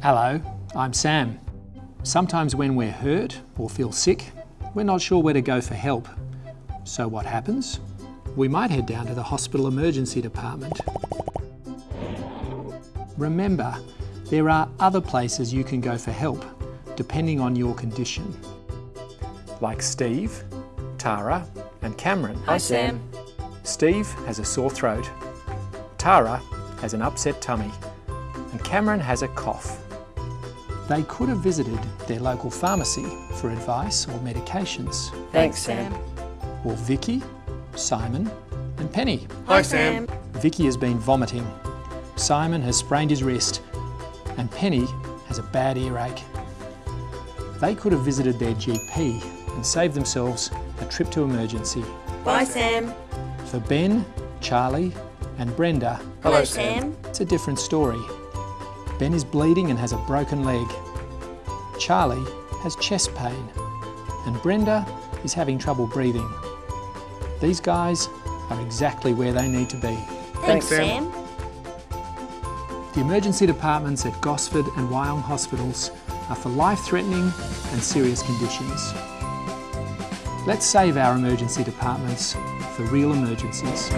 Hello, I'm Sam. Sometimes when we're hurt or feel sick, we're not sure where to go for help. So what happens? We might head down to the hospital emergency department. Remember, there are other places you can go for help, depending on your condition. Like Steve, Tara and Cameron. Hi, Sam. Steve has a sore throat, Tara has an upset tummy, and Cameron has a cough. They could have visited their local pharmacy for advice or medications. Thanks, Sam. Or Vicky, Simon and Penny. Hi, Sam. Vicky has been vomiting, Simon has sprained his wrist, and Penny has a bad earache. They could have visited their GP and saved themselves a trip to emergency. Bye, Sam. For Ben, Charlie and Brenda, Hello, Sam. it's a different story. Ben is bleeding and has a broken leg. Charlie has chest pain and Brenda is having trouble breathing. These guys are exactly where they need to be. Thanks, Sam. The emergency departments at Gosford and Wyong hospitals are for life-threatening and serious conditions. Let's save our emergency departments for real emergencies.